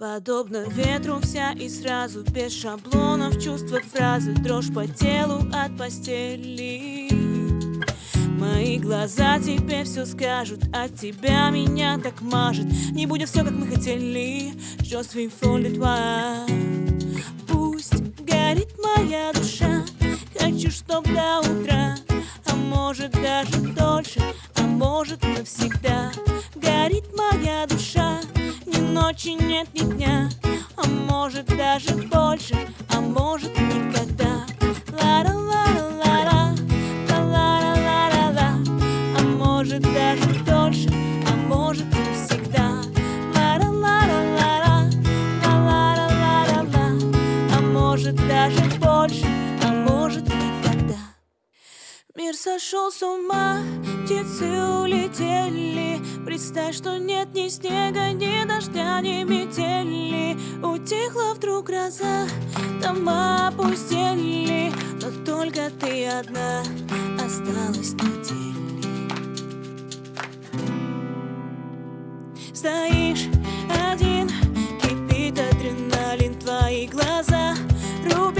Подобно ветру вся и сразу Без шаблонов чувства фразы Дрожь по телу от постели. Мои глаза тебе все скажут От тебя меня так мажет. Не будет все, как мы хотели Je suis folle Пусть горит моя душа Хочу, чтоб до утра. А может даже дольше А может навсегда. Горит моя душа ночи нет, ни дня А может даже больше А может никогда. Ла-ла-ла-ла-ла Ла-ла-ла-ла-ла А может даже дольше А может навсегда Ла-ла-ла-ла-ла Ла-ла-ла-ла-ла А может даже больше А может Мир сошел с ума, птицы улетели. Представь, что нет ни снега, ни дождя, ни метели. Утихла вдруг гроза, дома опустели. Но только ты одна осталась на деле Стоишь один, кипит адреналин Твои глаза рубин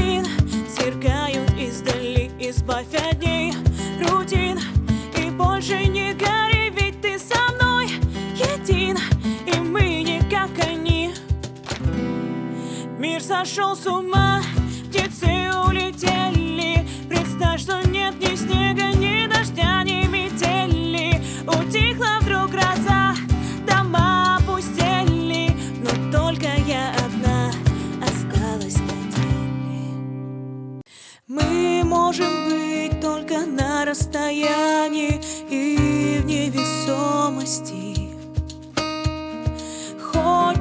сошел с ума, птицы улетели. Представь, что нет ни снега, ни дождя, ни метели. Утихла вдруг гроза, дома опустели. Но только я одна осталась на деле Мы можем быть только на расстоянии и в невесомости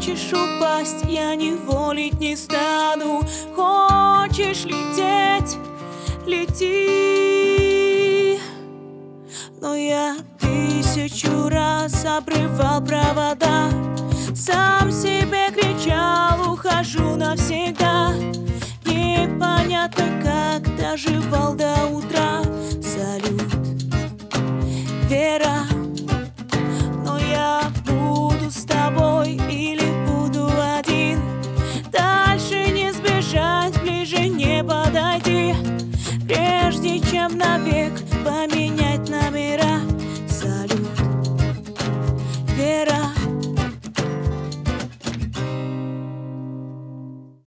Хочешь упасть, я не волить не стану. Хочешь лететь, лети. Но я тысячу раз обрывал провода Сам себе кричал, ухожу навсегда. Непонятно, как доживал до утра чем навек поменять.